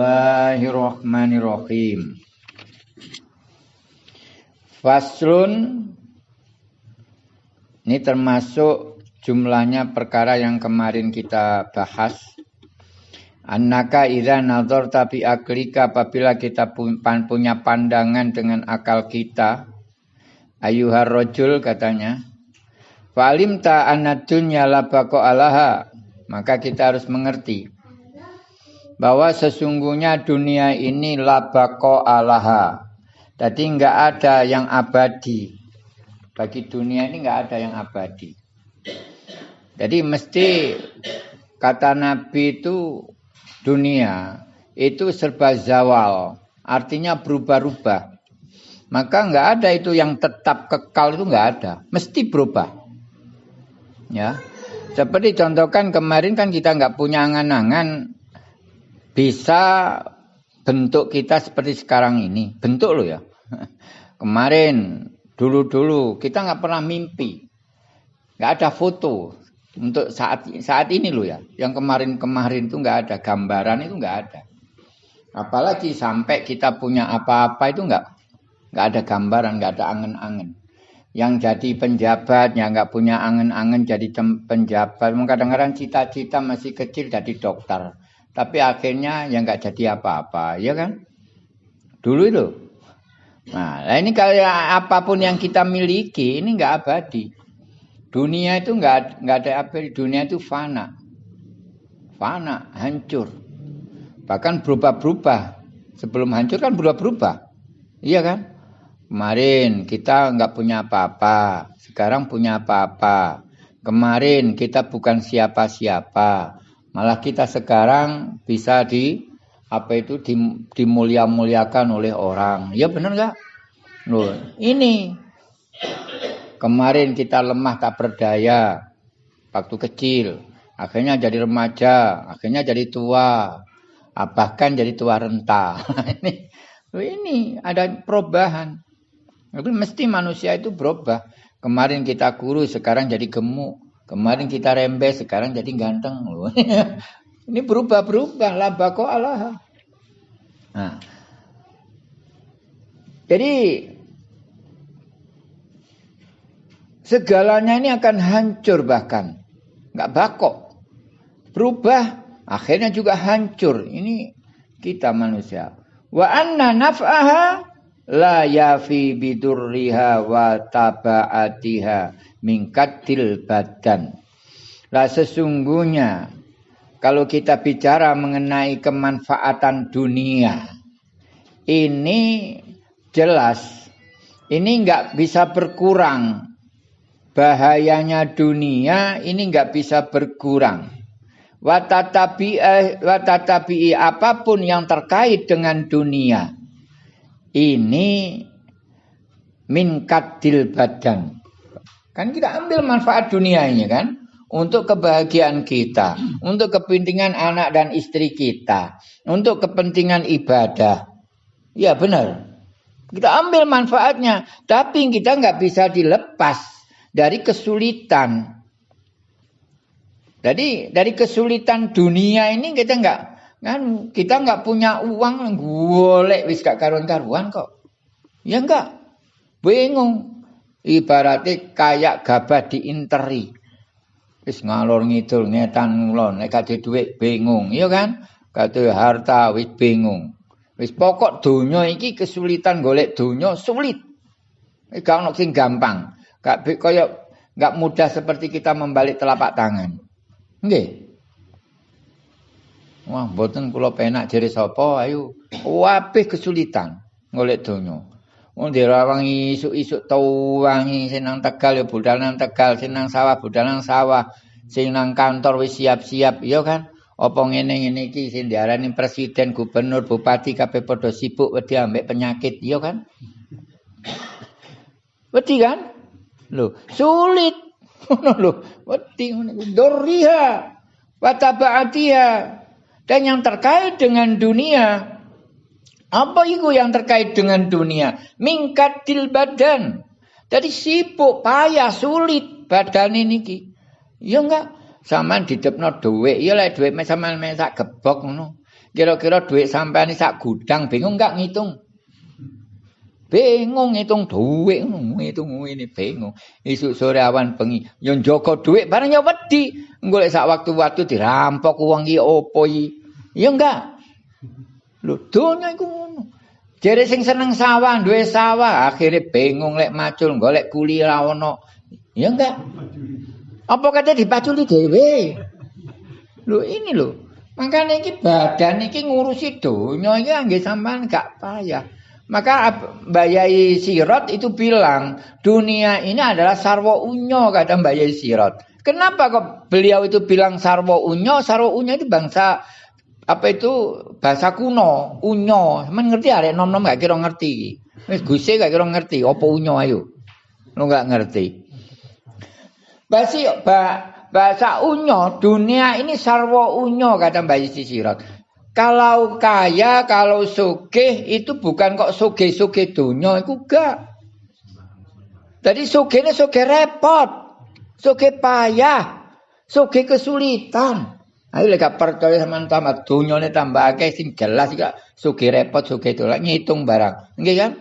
Bismillahirrahmanirrahim. Faslun ini termasuk jumlahnya perkara yang kemarin kita bahas. Annaka idza nazarta bi aklika apabila kita punya pandangan dengan akal kita. Ayuhar rajul katanya. Falim ta anad dunya alaha. Maka kita harus mengerti bahwa sesungguhnya dunia ini labako alaha. Jadi nggak ada yang abadi. Bagi dunia ini nggak ada yang abadi. Jadi mesti kata Nabi itu dunia itu serba zawal. Artinya berubah-ubah. Maka nggak ada itu yang tetap kekal itu nggak ada. Mesti berubah. Ya. Seperti contohkan kemarin kan kita nggak punya angan-angan bisa bentuk kita seperti sekarang ini. Bentuk lo ya. Kemarin, dulu-dulu kita nggak pernah mimpi. Nggak ada foto untuk saat saat ini lo ya. Yang kemarin-kemarin itu nggak ada gambaran itu nggak ada. Apalagi sampai kita punya apa-apa itu nggak nggak ada gambaran, nggak ada angen-angen. Yang jadi penjabat, yang nggak punya angen-angen jadi penjabat. Kadang-kadang cita-cita masih kecil jadi dokter tapi akhirnya yang nggak jadi apa-apa, ya kan? Dulu itu. Nah, ini kalau apa pun yang kita miliki ini nggak abadi. Dunia itu nggak nggak ada apa, dunia itu fana, fana, hancur. Bahkan berubah-berubah. Sebelum hancur kan berubah-berubah, iya kan? Kemarin kita nggak punya apa-apa, sekarang punya apa-apa. Kemarin kita bukan siapa-siapa, Malah kita sekarang bisa di apa itu dimulia-muliakan oleh orang. Ya benar nggak? Loh, ini kemarin kita lemah tak berdaya waktu kecil, akhirnya jadi remaja, akhirnya jadi tua, ah, bahkan jadi tua renta. ini ini ada perubahan. Mesti manusia itu berubah. Kemarin kita kurus, sekarang jadi gemuk. Kemarin kita rembes, sekarang jadi ganteng. ini berubah-berubah. Labako Allah. Nah. Jadi segalanya ini akan hancur bahkan. Nggak bakok. Berubah, akhirnya juga hancur. Ini kita manusia. Wa anna naf'aha la yafi bidurriha wa taba'atiha mingkatil badan. Lah sesungguhnya kalau kita bicara mengenai kemanfaatan dunia ini jelas ini nggak bisa berkurang bahayanya dunia ini nggak bisa berkurang watatabi watatabi apa pun yang terkait dengan dunia ini minkatil badan Kan kita ambil manfaat dunia ini kan untuk kebahagiaan kita, untuk kepentingan anak dan istri kita, untuk kepentingan ibadah. Ya benar. Kita ambil manfaatnya, tapi kita nggak bisa dilepas dari kesulitan. Jadi dari kesulitan dunia ini kita nggak kan kita nggak punya uang golek wis gak karuan-karuan kok. Ya enggak. Bingung. Ibaratnya kayak gabah diinteri. Wis ngalor ngidul ngetan ngulon nek kate dhuwit bingung, iya kan? Kate harta wis bingung. Wis pokok donya iki kesulitan golek donya sulit. Gak ono sing gampang. Gak kaya gak mudah seperti kita membalik telapak tangan. Nggih. Wah, mboten kula penak jere sapa ayo. Wabeh kesulitan golek donya. Wong dirawang isuk-isuk tau wangi sing nang Tegal ya budal nang Tegal, sing nang sawah budal nang sawah, sing nang kantor wis siap-siap, ya kan? Apa ngene-ngene iki sing diarani presiden, gubernur, bupati kabeh padha sibuk wedi ambek penyakit, ya kan? Wedi kan? Lho, sulit. Ngono lho, wedi ngono. Doriha wa Dan yang terkait dengan dunia apa itu yang terkait dengan dunia? Mingkatil badan. Jadi sibuk, payah, sulit badan ini ki. Ya enggak? Sama depno duit, ya lah duit sama mesak gebok ngono. Kira-kira duit sampean sak gudang bingung enggak ngitung? Bingung ngitung duit, ngitung ini bingung. Isu sore awan bengi, yo njogo duit barang yo wedi. Golek sak waktu-waktu dirampok uang iki opo iki? Ya enggak. Lho, donya iku ngono. Jere sing seneng sawah, duwe sawah, akhirnya bingung lek macul golek kuli ra ono. Ya enggak. Apa kata dipaculi dhewe? Lho ini lho. Makanya ini badan ini ngurusi donya ini nggih sampean gak payah. Maka Bayai Sirot itu bilang, dunia ini adalah sarwo unyo, kata Bayai Sirot. Kenapa kok beliau itu bilang sarwo unyo? Sarwo unyo itu bangsa apa itu bahasa kuno, unyo. Mengerti ada nom-nom gak kira ngerti. Wis guse gak kira ngerti, apa unyo ayo. Lu gak ngerti. Basi bahasa unyo, dunia ini sarwo unyo kata Bayai Sirot. Kalau kaya, kalau sugih itu bukan kok sugih-sugih dunia itu gak. Jadi sugih ini sugih repot. Sugih payah. Sugih kesulitan. Ayo lek percaya sama tamat dunia ini tambah akeh sing jelas gak sugih repot sugih itu ngitung barang. Nggih kan?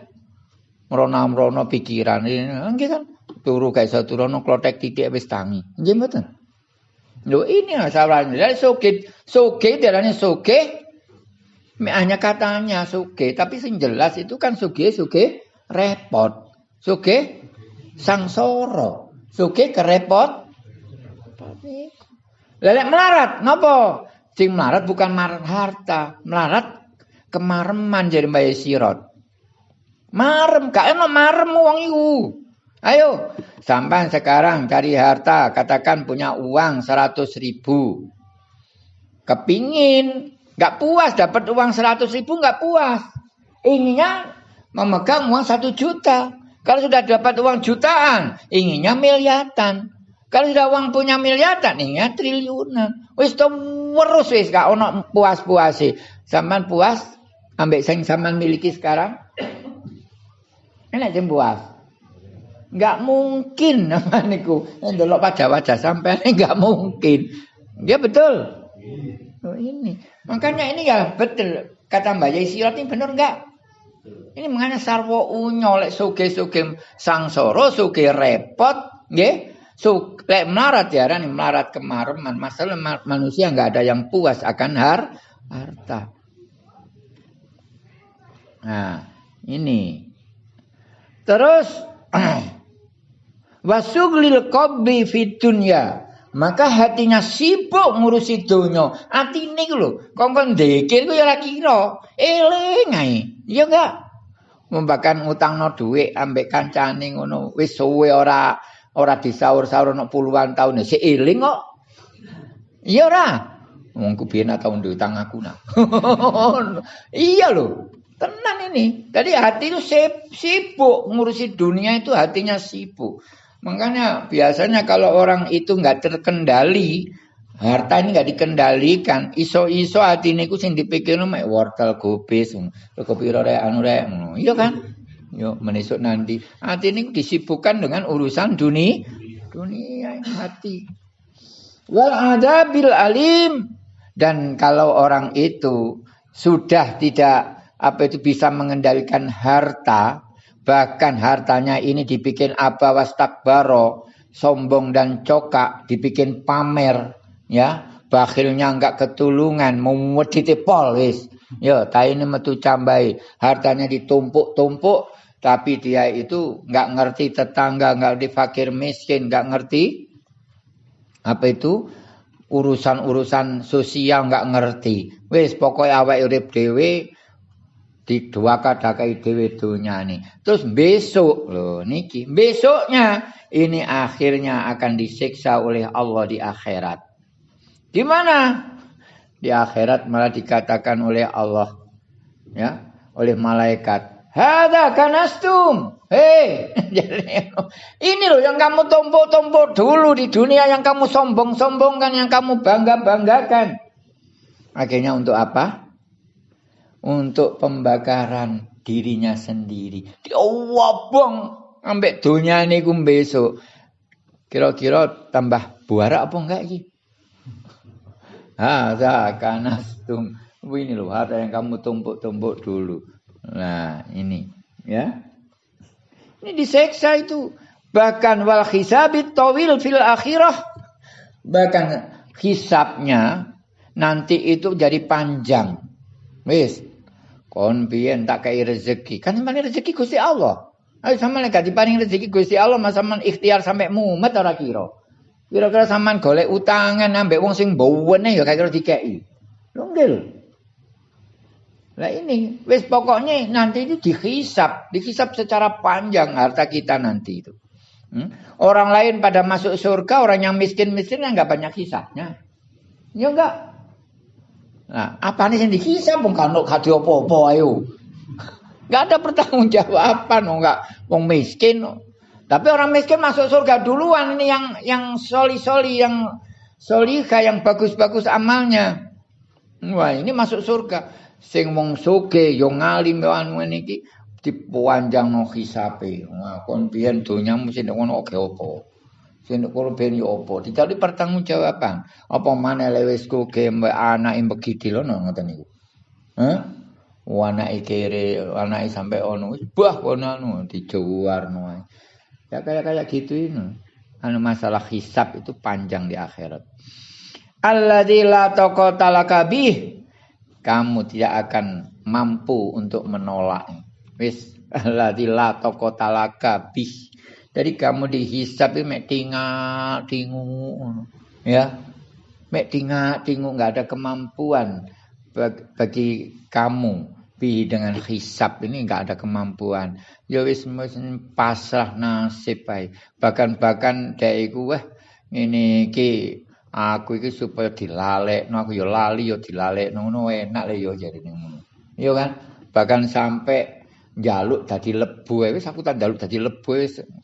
Merona-merona pikiran ini, nggih kan? Turu kayak satu rono klotek titik wis tangi. Nggih mboten? Lho ini masalahnya. Jadi sugih, sugih darahnya sugih hanya katanya suge, tapi sing jelas itu kan suge suge repot. Suge sangsoro. Suge kerepot. Lelek melarat, ngopo? Sing melarat bukan melarat harta, melarat kemareman jadi mbak sirot. Marem, gak enak marem uang iku. Ayo, sampai sekarang cari harta, katakan punya uang seratus ribu. Kepingin Gak puas dapat uang seratus ribu gak puas. Inginnya memegang uang satu juta. Kalau sudah dapat uang jutaan, inginnya miliatan. Kalau sudah uang punya miliatan, inginnya triliunan. Wis to werus wis gak ono puas-puasi. Saman puas ambek sing saman miliki sekarang. Enak sing puas. Enggak mungkin niku. Ndelok pada wajah sampai enggak mungkin. Ya betul. Oh, ini. Makanya ini ya betul kata Mbak Yai ini benar enggak? Ini mengenai sarwo unyo lek suge suge sangsoro suge repot, nggih. So, lek melarat ya, nih melarat kemareman. Masalah manusia enggak ada yang puas akan har harta. Nah, ini. Terus wasuglil qabli fid dunya maka hatinya sibuk ngurusi donya. Atine iku lho, kongkon ndekir ku ya ora kira. Eling. Ya enggak. Membakan utangno dhuwit ambek kancane ngono. Wis suwe ora ora disaur-saur ono puluhan tahun si eling kok. Iya ora. Wong ku biyen tau utang aku nah. iya lho. Tenan ini. Tadi hati itu sibuk ngurusi dunia itu hatinya sibuk. Makanya biasanya kalau orang itu nggak terkendali, harta ini nggak dikendalikan, iso-iso hati ini sing dipikir mek wortel gobes, kopi rore anu rek, iya kan? Yo menisuk nanti. Hati ini disibukkan dengan urusan dunia, dunia hati. Wal ada bil alim dan kalau orang itu sudah tidak apa itu bisa mengendalikan harta, Bahkan hartanya ini dibikin apa wastakbaro, sombong dan cokak, dibikin pamer, ya. Bakhilnya enggak ketulungan, memuditi pol wis. Ya, ta ini metu cambai, hartanya ditumpuk-tumpuk tapi dia itu enggak ngerti tetangga, enggak di fakir miskin, enggak ngerti apa itu urusan-urusan sosial enggak ngerti. Wis pokoknya awake urip dhewe di dua kadakai dewe nih. Terus besok loh niki besoknya ini akhirnya akan disiksa oleh Allah di akhirat. Di mana? Di akhirat malah dikatakan oleh Allah ya, oleh malaikat. Hada kanastum. Hei, ini loh yang kamu tombol-tombol dulu di dunia yang kamu sombong-sombongkan, yang kamu bangga-banggakan. Akhirnya untuk apa? untuk pembakaran dirinya sendiri. Diowabong ambek dunia niku besok. Kira-kira tambah buara apa enggak iki? Hadza kanastum Ini loh harta yang kamu tumpuk-tumpuk dulu. Nah, ini ya. Ini diseksa itu. Bahkan wal hisabit tawil fil akhirah. Bahkan hisabnya nanti itu jadi panjang. Wis. Kon tak kei rezeki. Kan sampeyan rezeki Gusti Allah. Ayo sampeyan gak diparing rezeki Gusti Allah masa men ikhtiar sampai mumet ora kira. Kira-kira sampean golek utangan ambek wong sing mbowene ya kira dikeki. Lho nggih. Nah ini, wis pokoknya nanti itu dihisap, dihisap secara panjang harta kita nanti itu. Hmm? Orang lain pada masuk surga, orang yang miskin-miskin nggak banyak hisapnya. Ya enggak. Nah, apa nih yang dihisap? Bukan kano kadi apa-apa ayo. Enggak ada pertanggungjawaban, enggak wong miskin. Tapi orang miskin masuk surga duluan ini yang yang soli-soli, yang solika, yang bagus-bagus amalnya. Wah, ini masuk surga sing wong soge yo ngalim yo anu niki dipanjangno hisabe. Wah, kon biyen donyamu sing ngono oke opo. Sing kono ben yo opo. Dicari pertanggungjawaban. Apa maneh lewes koge mbek anake mbegidil ngono ngoten niku. Hah? Wanake kere, anake sampai ono, bah kono anu dijuwarno ae. Ya kayak kayak gitu ini. Anu masalah hisab itu panjang di akhirat. Alladzi la taqata lakabih kamu tidak akan mampu untuk menolak. Wis la taqata bih. Jadi kamu dihisap itu mek tinggal tingu ya. Mek tinggal tingu enggak ada kemampuan bagi kamu bi dengan hisap ini enggak ada kemampuan. Ya wis pasrah nasib bae. Bahkan-bahkan dek iku wah ini ki Aku iki supaya dilalekno aku ya lali ya dilalekno ngono enak le ya jarine ngono. Iya kan? Bahkan sampai njaluk dadi lebu wis aku tak njaluk dadi lebu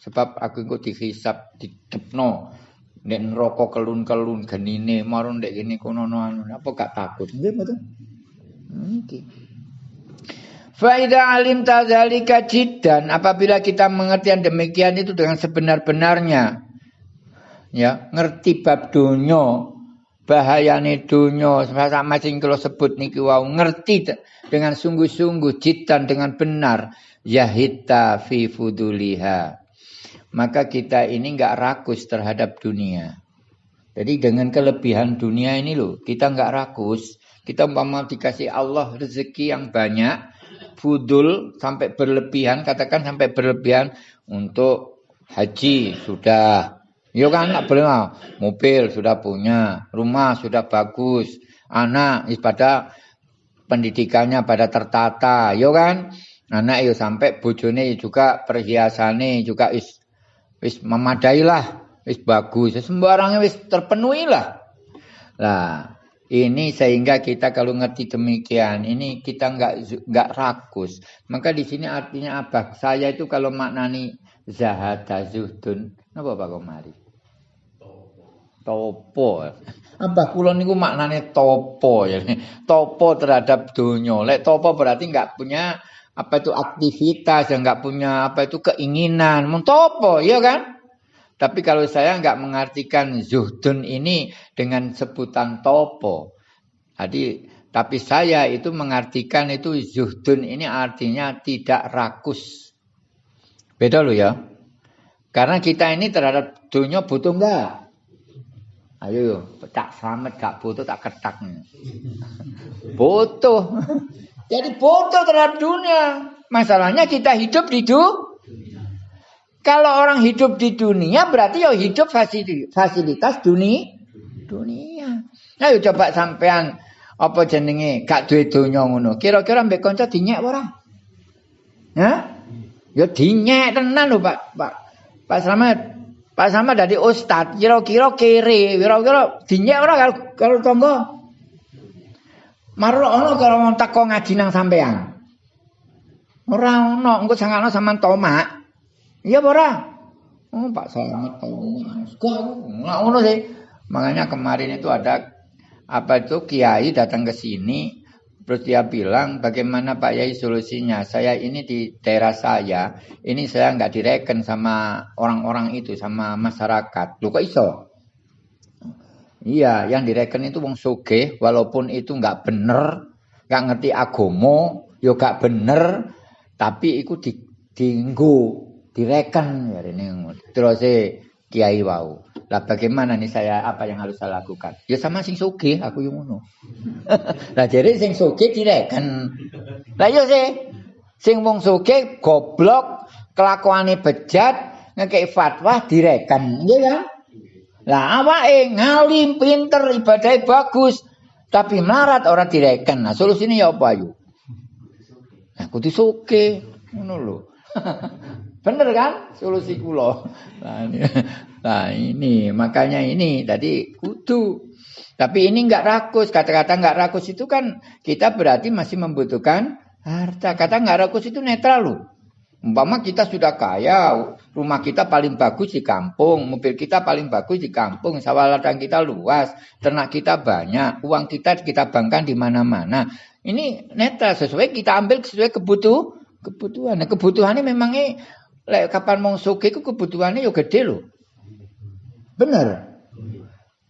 sebab aku engko dihisap dikepno nek neraka kelun-kelun genine marun nek kene kono anu apa gak takut? Nggih mboten? Nggih. Faida alim tazalika jiddan apabila kita mengerti demikian itu dengan sebenar-benarnya ya ngerti bab donya. Bahayane donya. Sama sing kula sebut niki wau ngerti dengan sungguh-sungguh jitan dengan benar. Yahita fi fuduliha. Maka kita ini enggak rakus terhadap dunia. Jadi dengan kelebihan dunia ini loh kita enggak rakus. Kita umpama dikasih Allah rezeki yang banyak fudul sampai berlebihan katakan sampai berlebihan untuk haji sudah Yo kan boleh mobil sudah punya, rumah sudah bagus, anak pada pendidikannya pada tertata, yo kan? Anak yo sampai bojone juga perhiasannya juga is wis memadai lah, wis bagus, sembarangnya wis terpenuhi lah. Lah, ini sehingga kita kalau ngerti demikian, ini kita nggak nggak rakus. Maka di sini artinya apa? Saya itu kalau maknani zahada zuhdun, apa Pak Komari? Topo. Apa kula niku maknane topo ya. Topo terhadap dunia. Lek topo berarti enggak punya apa itu aktivitas, yang enggak punya apa itu keinginan. Mun topo, ya kan? Tapi kalau saya enggak mengartikan zuhdun ini dengan sebutan topo. Jadi tapi saya itu mengartikan itu zuhdun ini artinya tidak rakus. Beda loh ya. Karena kita ini terhadap dunia butuh enggak? Ayo, tak selamat gak butuh tak ketak. Butuh. Jadi butuh terhadap dunia. Masalahnya kita hidup di dunia. Kalau orang hidup di dunia berarti ya hidup fasilitas dunia. Dunia. Ayo coba sampean apa jenenge gak duwe donya ngono. Kira-kira mbek kanca dinyek ora? Ya? Ya dinyek tenan lho Pak. Pak Pak Slamet. Pak sama dari ustad, kira-kira kiri, kira-kira dinyek ora kalau kalau tonggo. Marlo ono kalau mau teko ngaji nang sampean. Ora ono, engko sangano sampean tomak. Iya ora? Oh, Pak Selamat tomak. Enggak ono sih. Makanya kemarin itu ada apa itu kiai datang ke sini Terus dia bilang, bagaimana Pak Yai solusinya? Saya ini di daerah saya, ini saya nggak direken sama orang-orang itu, sama masyarakat. Lu kok iso? Iya, yang direken itu wong soge, walaupun itu nggak bener, gak ngerti agomo, yo gak bener, tapi iku di dinggo, direken ya. Terus kiai wau. Lah bagaimana nih saya apa yang harus saya lakukan? Ya sama sing soge aku yang ngono. lah jadi sing soge direken. Lah yo sih sing wong soge goblok kelakuane bejat ngekei fatwa direken, nggih kan? Lah awake ngalim pinter ibadah bagus tapi melarat orang direken. Nah solusinya ya apa ayo? Nah kudu soge ngono lho. Bener kan solusi kula. Nah ini, nah ini makanya ini tadi kudu. Tapi ini enggak rakus. Kata-kata enggak rakus itu kan kita berarti masih membutuhkan harta. Kata enggak rakus itu netral loh. Umpama kita sudah kaya, rumah kita paling bagus di kampung, mobil kita paling bagus di kampung, sawah ladang kita luas, ternak kita banyak, uang kita kita bangkan di mana-mana. Ini netral sesuai kita ambil sesuai kebutuh kebutuhan. Nah, kebutuhannya memangnya lek kapan mau suge ku kebutuhannya yo gede lho. Bener.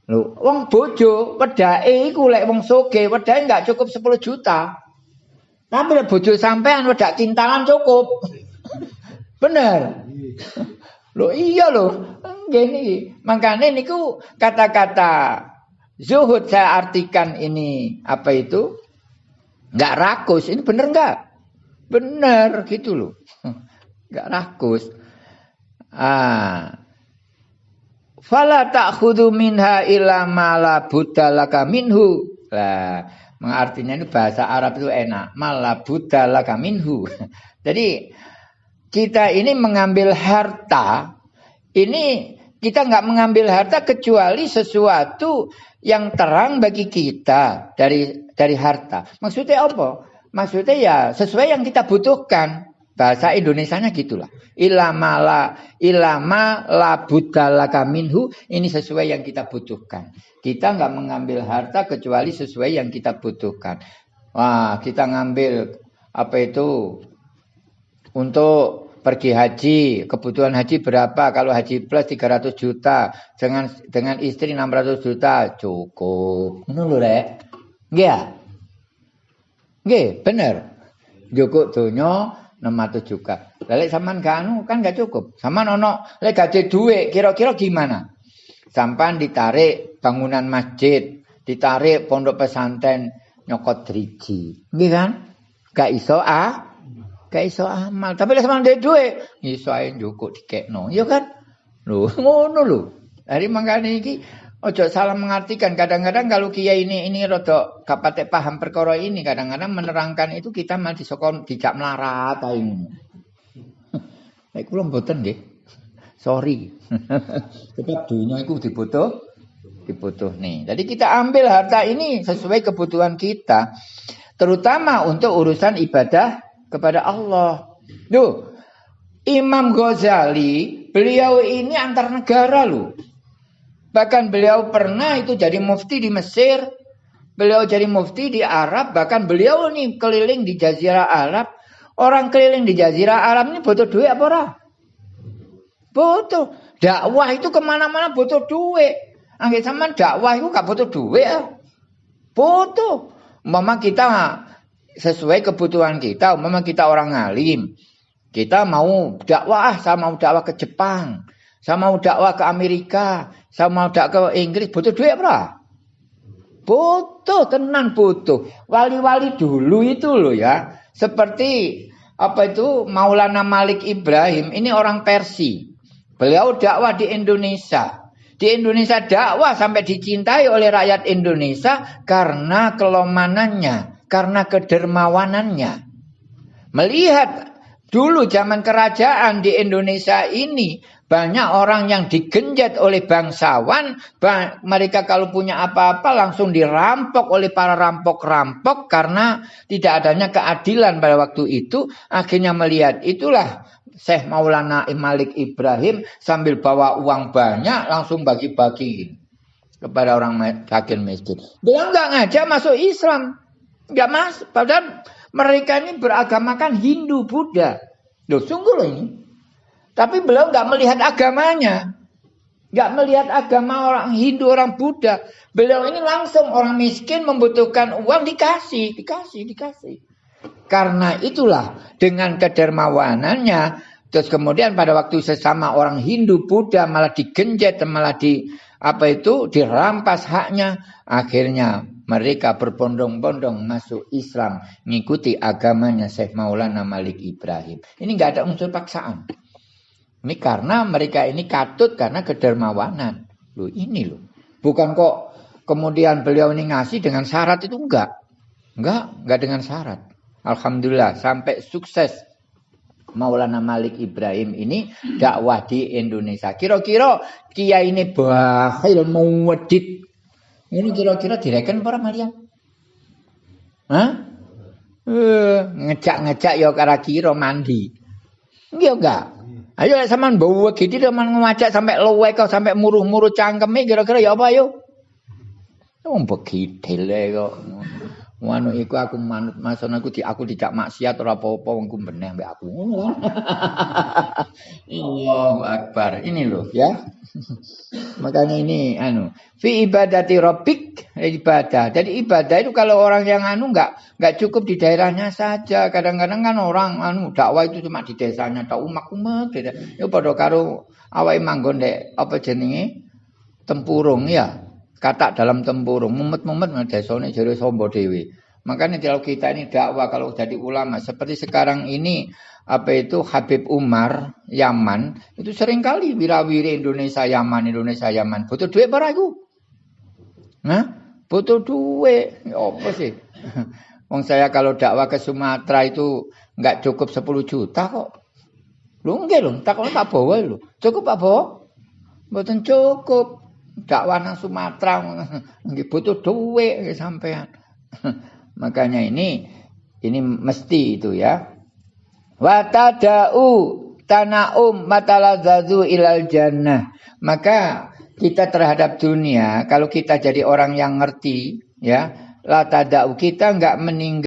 Lho, wong bojo wedake iku lek wong suge, wedake enggak cukup 10 juta. Tapi lek bojo sampean wedak kintalan cukup. Bener. Lho iya lho. Nggih niki. Makane niku kata-kata zuhud saya artikan ini apa itu? Enggak rakus. Ini bener enggak? Bener gitu loh. Enggak rakus. Ah. Fala ta'khudhu minha illa ma la budalaka minhu. Lah, artinya ini bahasa Arab itu enak. Mala budalaka minhu. Jadi kita ini mengambil harta, ini kita nggak mengambil harta kecuali sesuatu yang terang bagi kita dari dari harta. Maksudnya apa? Maksudnya ya sesuai yang kita butuhkan. Bahasa Indonesianya gitulah. Ilama la ilama la budalaka minhu ini sesuai yang kita butuhkan. Kita nggak mengambil harta kecuali sesuai yang kita butuhkan. Wah, kita ngambil apa itu untuk pergi haji, kebutuhan haji berapa? Kalau haji plus 300 juta, dengan dengan istri 600 juta cukup. Ngono lho, Rek. Nggih Nggih, bener. Cukup donya 600 juga. Lek sampean gak kan gak cukup. Sampean ono lek gaji duit kira-kira gimana? Sampan ditarik bangunan masjid, ditarik pondok pesantren nyokot driji. Nggih kan? Gak iso ah. Gak iso amal. Tapi lek sampean duit duit, iso ae cukup dikekno. Ya kan? Lho, ngono lho. Dari mangkane iki Ojo salah mengartikan. Kadang-kadang kalau kiai ini ini rodo kapate paham perkara ini, kadang-kadang menerangkan itu kita malah disokon tidak melarat ini. Nek kula mboten nggih. Sorry. Sebab dunia itu dibutuh dibutuh nih. Jadi kita ambil harta ini sesuai kebutuhan kita. Terutama untuk urusan ibadah kepada Allah. Duh, Imam Ghazali, beliau ini antar negara loh. Bahkan beliau pernah itu jadi mufti di Mesir. Beliau jadi mufti di Arab. Bahkan beliau ini keliling di Jazirah Arab. Orang keliling di Jazirah Arab ini butuh duit apa ora? Butuh. Dakwah itu ke mana-mana butuh duit. Angin sama dakwah itu gak butuh duit. Ya. Butuh. Mama kita sesuai kebutuhan kita. Mama kita orang alim. Kita mau dakwah, ah, saya mau dakwah ke Jepang. Saya mau dakwah ke Amerika. Saya mau dak ke Inggris butuh duit apa? Butuh, tenan butuh. Wali-wali dulu itu loh ya. Seperti apa itu Maulana Malik Ibrahim. Ini orang Persi. Beliau dakwah di Indonesia. Di Indonesia dakwah sampai dicintai oleh rakyat Indonesia karena kelomanannya, karena kedermawanannya. Melihat dulu zaman kerajaan di Indonesia ini banyak orang yang digenjat oleh bangsawan, mereka kalau punya apa-apa langsung dirampok oleh para rampok-rampok karena tidak adanya keadilan pada waktu itu. Akhirnya melihat itulah Syekh Maulana Malik Ibrahim sambil bawa uang banyak langsung bagi-bagi kepada orang fakir miskin. Dia nggak ngajak masuk Islam, nggak mas. Padahal mereka ini beragamakan Hindu Buddha. Loh, sungguh loh ini. Tapi beliau nggak melihat agamanya. nggak melihat agama orang Hindu, orang Buddha. Beliau ini langsung orang miskin membutuhkan uang dikasih, dikasih, dikasih. Karena itulah dengan kedermawanannya, terus kemudian pada waktu sesama orang Hindu, Buddha malah digenjet, malah di apa itu dirampas haknya, akhirnya mereka berbondong-bondong masuk Islam, mengikuti agamanya Syekh Maulana Malik Ibrahim. Ini nggak ada unsur paksaan. Ini karena mereka ini katut karena kedermawanan. Loh ini loh. Bukan kok kemudian beliau ini ngasih dengan syarat itu enggak. Enggak, enggak dengan syarat. Alhamdulillah sampai sukses Maulana Malik Ibrahim ini dakwah di Indonesia. Kira-kira kia ini bakhil mau wedit. Ini kira-kira direken para Maria? Hah? Eh, ngejak-ngejak ya kira mandi. Enggak enggak. Ayo lek sampean bawa gitu sampean ngajak sampai luwe kok sampai muruh-muruh cangkeme kira-kira ya apa ayo? Wong begidil kok. Wanu iku aku manut mason aku di aku dijak maksiat ora apa-apa wong ku meneh mbek aku. Allahu akbar. Ini loh ya. Makanya ini anu fi ibadati rabbik ibadah. Jadi ibadah itu kalau orang yang anu enggak enggak cukup di daerahnya saja. Kadang-kadang kan orang anu dakwah itu cuma di desanya tok umak-umak gitu. Ya padha karo awake manggon dek apa jenenge tempurung ya. Kata dalam tempurung. Mumet-mumet desane jare sombo dewi. Makanya kalau kita ini dakwah kalau jadi ulama seperti sekarang ini apa itu Habib Umar Yaman itu sering kali wirawiri Indonesia Yaman Indonesia Yaman. Butuh duit para itu nah butuh duit. Ya apa sih? Wong saya kalau dakwah ke Sumatera itu nggak cukup 10 juta kok. Lu enggak lu tak tak bawa lu cukup apa Mboten cukup dakwah nang Sumatera nggih butuh duit sampean. Makanya ini ini mesti itu ya. Wa tada'u tanaum matalazzazu ilal jannah. Maka kita terhadap dunia kalau kita jadi orang yang ngerti ya la tada'u kita enggak meninggal